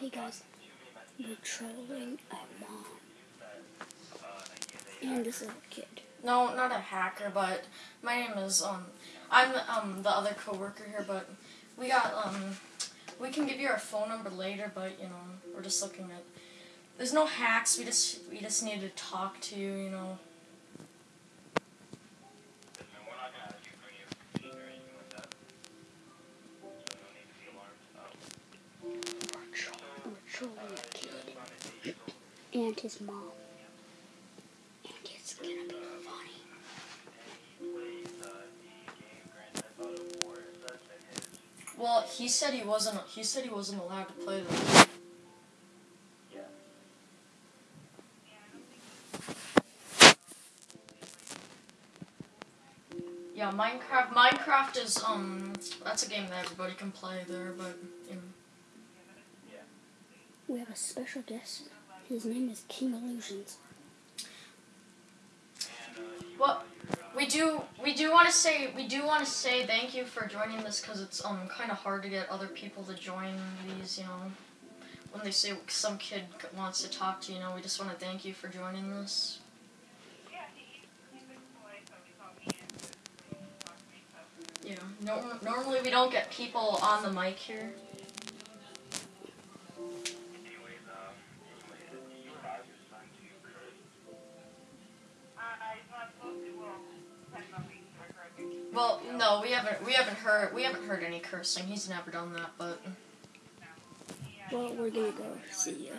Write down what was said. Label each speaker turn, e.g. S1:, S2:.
S1: Hey guys, we're trolling a mom and this little kid.
S2: No, not a hacker, but my name is um I'm um the other coworker here, but we got um we can give you our phone number later, but you know we're just looking at. There's no hacks. We just we just need to talk to you. You know.
S1: And his mom. And it's gonna be funny.
S2: Well, he said he wasn't. He said he wasn't allowed to play them. Yeah, Minecraft. Minecraft is um. That's a game that everybody can play there, but you know.
S1: We have a special guest. His name is King Illusions.
S2: Well, we do we do want to say we do want to say thank you for joining this because it's um kind of hard to get other people to join these. You know, when they say some kid wants to talk to you, you know, we just want to thank you for joining this. Yeah. No, normally we don't get people on the mic here. Well, no, we haven't we haven't heard we haven't heard any cursing. He's never done that, but
S1: Well, we're gonna go see ya.